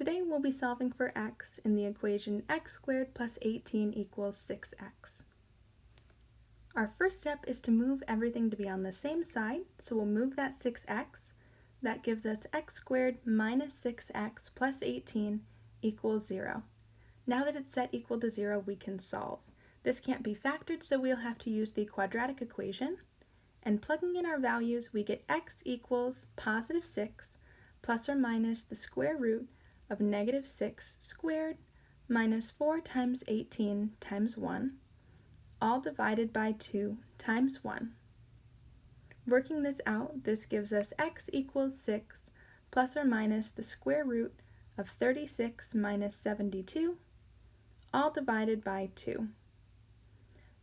Today we'll be solving for x in the equation x squared plus 18 equals 6x. Our first step is to move everything to be on the same side, so we'll move that 6x. That gives us x squared minus 6x plus 18 equals 0. Now that it's set equal to 0, we can solve. This can't be factored, so we'll have to use the quadratic equation. And plugging in our values, we get x equals positive 6 plus or minus the square root of negative 6 squared minus 4 times 18 times 1, all divided by 2 times 1. Working this out, this gives us x equals 6 plus or minus the square root of 36 minus 72, all divided by 2.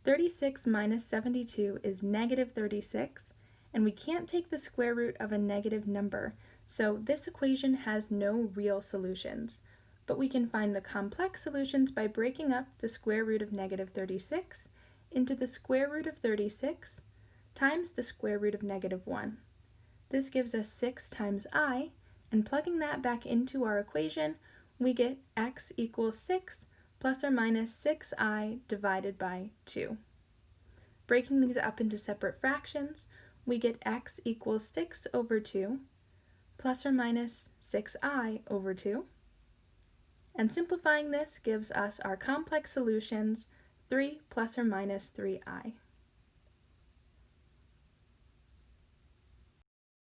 36 minus 72 is negative 36, and we can't take the square root of a negative number, so this equation has no real solutions. But we can find the complex solutions by breaking up the square root of negative 36 into the square root of 36 times the square root of negative 1. This gives us 6 times i, and plugging that back into our equation, we get x equals 6 plus or minus 6i divided by 2. Breaking these up into separate fractions, we get x equals 6 over 2 plus or minus 6i over 2. And simplifying this gives us our complex solutions 3 plus or minus 3i.